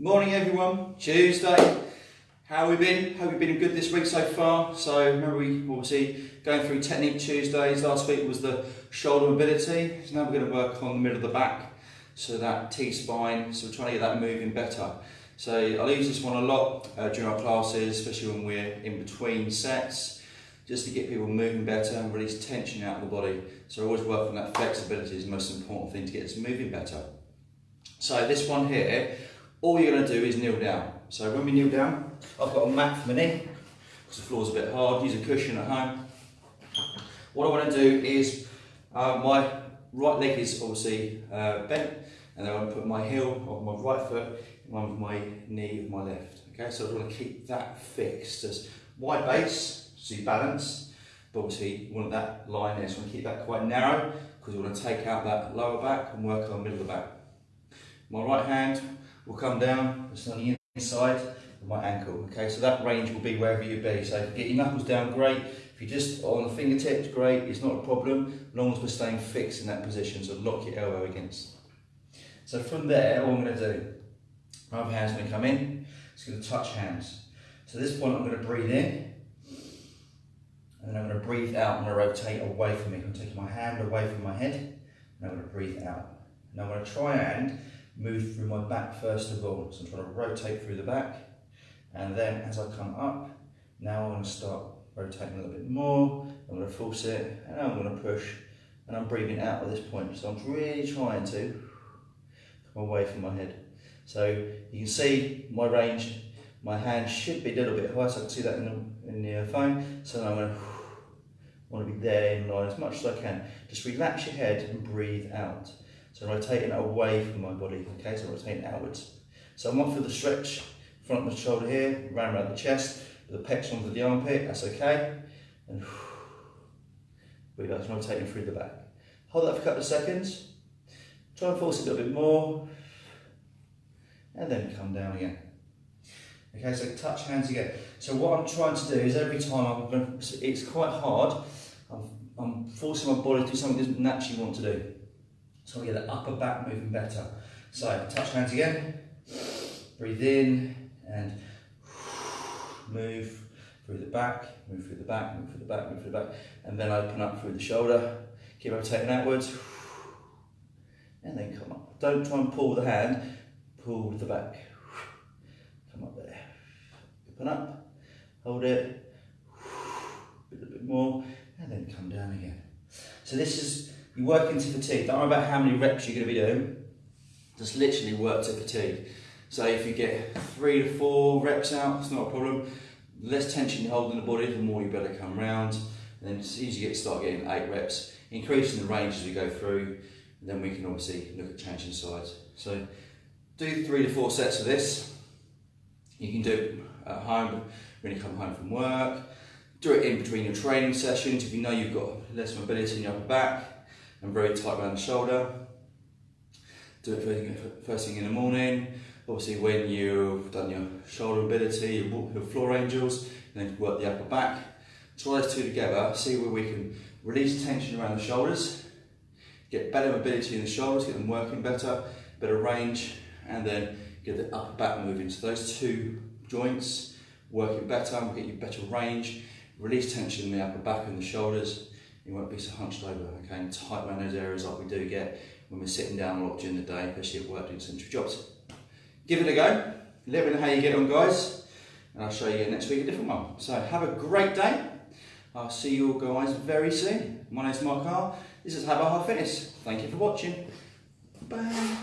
Morning everyone, Tuesday. How we been? Hope you've been good this week so far. So remember we obviously going through technique Tuesdays. Last week was the shoulder mobility. So now we're going to work on the middle of the back. So that T-spine, so we're trying to get that moving better. So I'll use this one a lot uh, during our classes, especially when we're in between sets, just to get people moving better and release tension out of the body. So always work on that flexibility is the most important thing to get us moving better. So this one here, all you're going to do is kneel down. So when we kneel down, I've got a mat for my knee, because the floor's a bit hard, use a cushion at home. What I want to do is, uh, my right leg is obviously uh, bent, and then I want to put my heel of my right foot in line with my knee of my left. Okay, so I want to keep that fixed. As wide base, so you balance, but obviously you want that line there, so I want to keep that quite narrow, because we want to take out that lower back and work on the middle of the back. My right hand will come down, it's on the inside of my ankle. Okay, so that range will be wherever you be. So if you get your knuckles down, great. If you're just on the fingertips, great. It's not a problem, as long as we're staying fixed in that position. So lock your elbow against. So from there, all I'm going to do, my other hand's to come in. It's going to touch hands. So at this point, I'm going to breathe in. And then I'm going to breathe out. I'm going to rotate away from me. I'm taking my hand away from my head. And I'm going to breathe out. Now I'm going to try and move through my back first of all. So I'm trying to rotate through the back. And then as I come up, now I'm going to start rotating a little bit more. I'm going to force it, and I'm going to push. And I'm breathing out at this point. So I'm really trying to come away from my head. So you can see my range, my hand should be a little bit higher, so I can see that in the, in the uh, phone. So I'm going to want to be there in line as much as I can. Just relax your head and breathe out. So rotating away from my body, okay, so rotating outwards. So I'm off for the stretch, front of the shoulder here, round around the chest, with the pecs onto the armpit, that's okay. And breathe out, rotating through the back. Hold that for a couple of seconds. Try and force it a little bit more. And then come down again. Okay, so touch hands again. So what I'm trying to do is every time I'm going to, it's quite hard, I'm, I'm forcing my body to do something it doesn't naturally want to do. So I get the upper back moving better. So touch hands again, breathe in and move through the back, move through the back, move through the back, move through the back, and then open up through the shoulder. Keep rotating outwards, and then come up. Don't try and pull the hand, pull with the back. Come up there. Open up, hold it, a little bit more, and then come down again. So this is you work into fatigue. Don't worry about how many reps you're going to be doing. Just literally work to fatigue. So if you get three to four reps out, it's not a problem. The less tension you hold in the body, the more you better come round. And then as you get start getting eight reps, increasing the range as we go through, and then we can obviously look at changing sides. So do three to four sets of this. You can do it at home when you come home from work. Do it in between your training sessions if you know you've got less mobility in your upper back and very tight around the shoulder. Do it first thing in the morning. Obviously when you've done your shoulder mobility, your floor angels, and then work the upper back. Try those two together, see where we can release tension around the shoulders, get better mobility in the shoulders, get them working better, better range, and then get the upper back moving. So those two joints working better, will get you better range, release tension in the upper back and the shoulders, you won't be so hunched over, okay, and tight around those areas like we do get when we're sitting down a lot during the day, especially at work doing central jobs. Give it a go, let me know how you get on guys, and I'll show you next week a different one. So have a great day. I'll see you all guys very soon. My name's Mark R. This is Have a Heart Fitness. Thank you for watching. Bye.